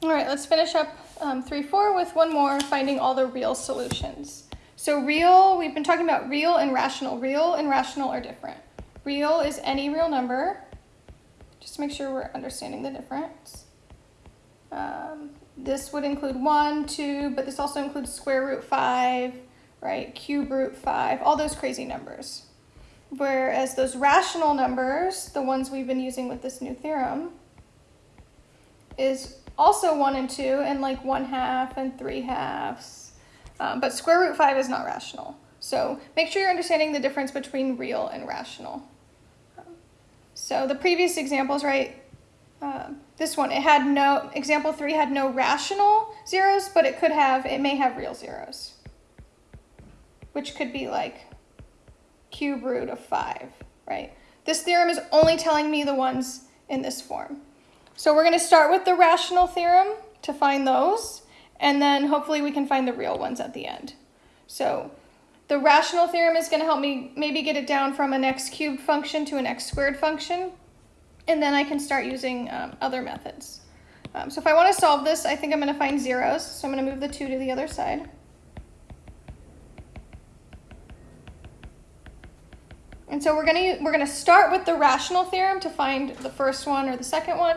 All right, let's finish up um, 3-4 with one more, finding all the real solutions. So real, we've been talking about real and rational. Real and rational are different. Real is any real number. Just to make sure we're understanding the difference. Um, this would include 1, 2, but this also includes square root 5, right? Cube root 5, all those crazy numbers. Whereas those rational numbers, the ones we've been using with this new theorem, is also 1 and 2 and like 1 half and 3 halves. Um, but square root 5 is not rational. So make sure you're understanding the difference between real and rational. so the previous examples, right, uh, this one, it had no, example 3 had no rational zeros, but it could have, it may have real zeros. Which could be like cube root of 5, right? This theorem is only telling me the ones in this form. So we're going to start with the rational theorem to find those, and then hopefully we can find the real ones at the end. So the rational theorem is going to help me maybe get it down from an x cubed function to an x squared function, and then I can start using um, other methods. Um, so if I want to solve this, I think I'm going to find zeros, so I'm going to move the 2 to the other side. And so we're going to we're going to start with the rational theorem to find the first one or the second one,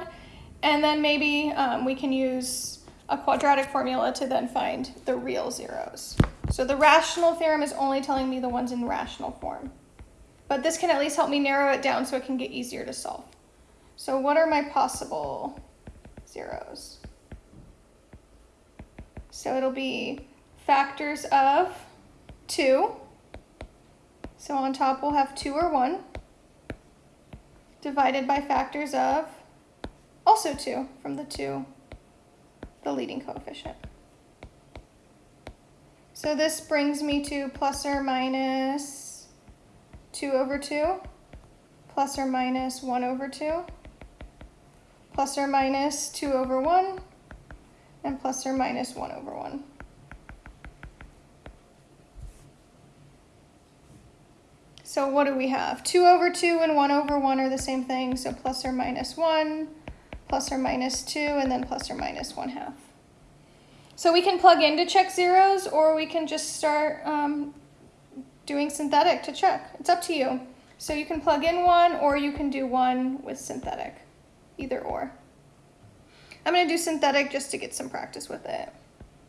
and then maybe um, we can use a quadratic formula to then find the real zeros. So the rational theorem is only telling me the ones in rational form. But this can at least help me narrow it down so it can get easier to solve. So what are my possible zeros? So it'll be factors of 2. So on top we'll have 2 or 1 divided by factors of also 2 from the 2, the leading coefficient. So this brings me to plus or minus 2 over 2, plus or minus 1 over 2, plus or minus 2 over 1, and plus or minus 1 over 1. So what do we have? 2 over 2 and 1 over 1 are the same thing, so plus or minus 1, plus or minus 2, and then plus or minus 1 half. So we can plug in to check zeros, or we can just start um, doing synthetic to check. It's up to you. So you can plug in one, or you can do one with synthetic, either or. I'm going to do synthetic just to get some practice with it.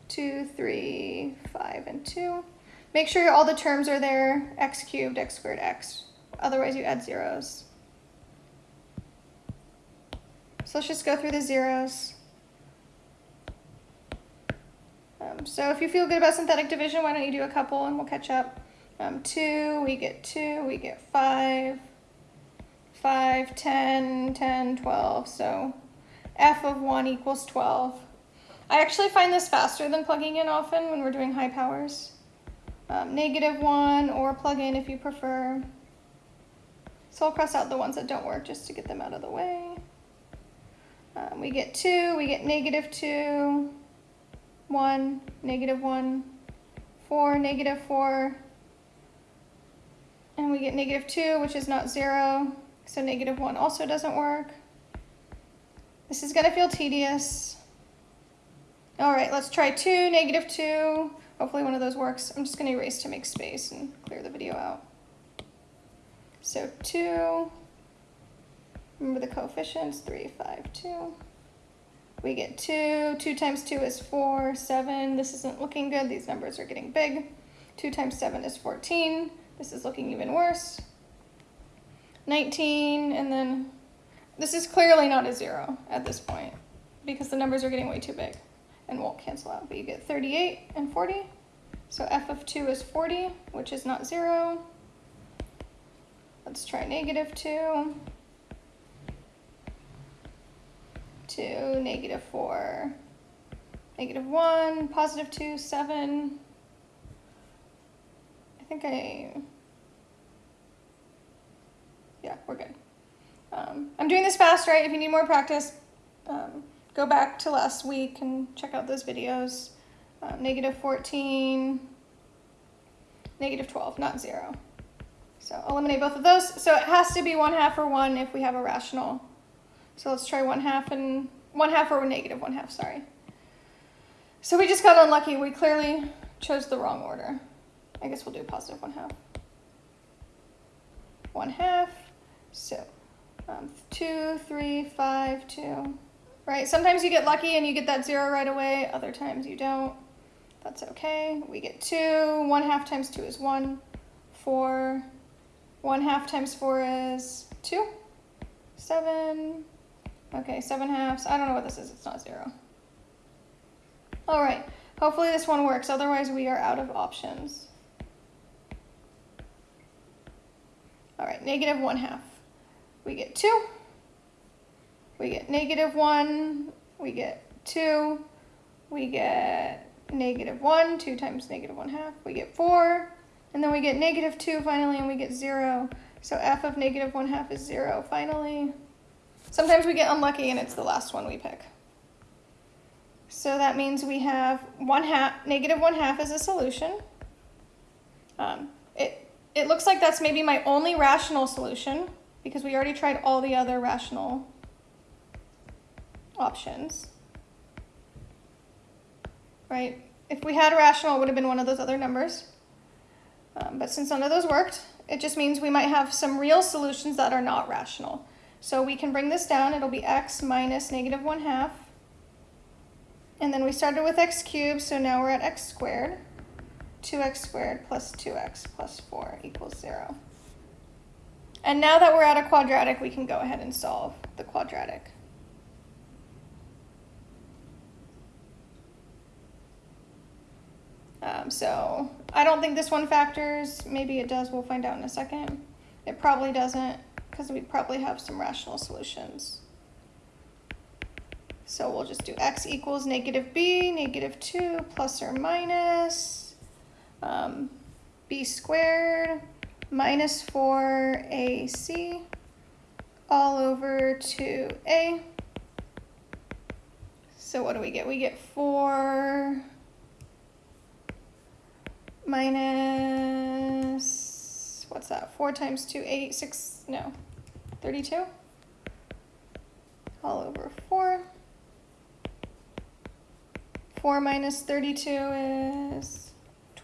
2, 3, 5, and 2. Make sure all the terms are there, x cubed, x squared, x. Otherwise you add zeros. So let's just go through the zeros. Um, so if you feel good about synthetic division, why don't you do a couple and we'll catch up. Um, 2, we get 2, we get 5, 5, 10, 10, 12. So f of 1 equals 12. I actually find this faster than plugging in often when we're doing high powers. Um, negative 1 or plug in if you prefer. So I'll cross out the ones that don't work just to get them out of the way. Um, we get 2, we get negative 2, 1, negative 1, 4, negative 4, and we get negative 2, which is not 0, so negative 1 also doesn't work. This is going to feel tedious. All right, let's try 2, negative 2. Hopefully one of those works. I'm just going to erase to make space and clear the video out. So 2, Remember the coefficients, 3, 5, 2. We get 2. 2 times 2 is 4, 7. This isn't looking good. These numbers are getting big. 2 times 7 is 14. This is looking even worse. 19, and then this is clearly not a 0 at this point because the numbers are getting way too big and won't cancel out. But you get 38 and 40. So f of 2 is 40, which is not 0. Let's try negative 2. 2, negative 4, negative 1, positive 2, 7. I think I, yeah, we're good. Um, I'm doing this fast, right? If you need more practice, um, go back to last week and check out those videos. Um, negative 14, negative 12, not 0. So eliminate both of those. So it has to be 1 half or 1 if we have a rational so let's try 1 half and one half or negative one half, sorry. So we just got unlucky. We clearly chose the wrong order. I guess we'll do positive one half. One half, so um, two, three, five, two, right? Sometimes you get lucky and you get that zero right away. Other times you don't. That's okay. We get two. One half times two is one. Four. One half times four is two. Seven. Okay, seven halves. I don't know what this is. It's not zero. All right. Hopefully this one works. Otherwise, we are out of options. All right, negative one half. We get two. We get negative one. We get two. We get negative one. Two times negative one half. We get four. And then we get negative two finally, and we get zero. So f of negative one half is zero finally. Sometimes we get unlucky and it's the last one we pick. So that means we have one half, negative one half is a solution. Um, it, it looks like that's maybe my only rational solution because we already tried all the other rational options. Right? If we had a rational, it would have been one of those other numbers. Um, but since none of those worked, it just means we might have some real solutions that are not rational. So we can bring this down. It'll be x minus negative 1 half. And then we started with x cubed, so now we're at x squared. 2x squared plus 2x plus 4 equals 0. And now that we're at a quadratic, we can go ahead and solve the quadratic. Um, so I don't think this one factors. Maybe it does. We'll find out in a second. It probably doesn't because we probably have some rational solutions. So we'll just do x equals negative b, negative 2 plus or minus um, b squared minus 4ac all over 2a. So what do we get? We get 4 minus, what's that? 4 times 2, 8, 6, no, 32? All over 4. 4 minus 32 is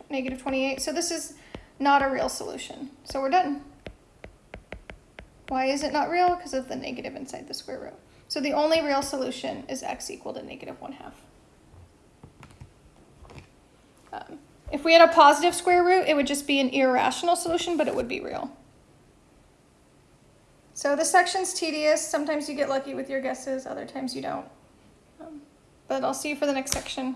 negative 28. So this is not a real solution. So we're done. Why is it not real? Because of the negative inside the square root. So the only real solution is x equal to negative 1 half. Um, if we had a positive square root, it would just be an irrational solution, but it would be real. So this section's tedious. Sometimes you get lucky with your guesses, other times you don't. Um, but I'll see you for the next section.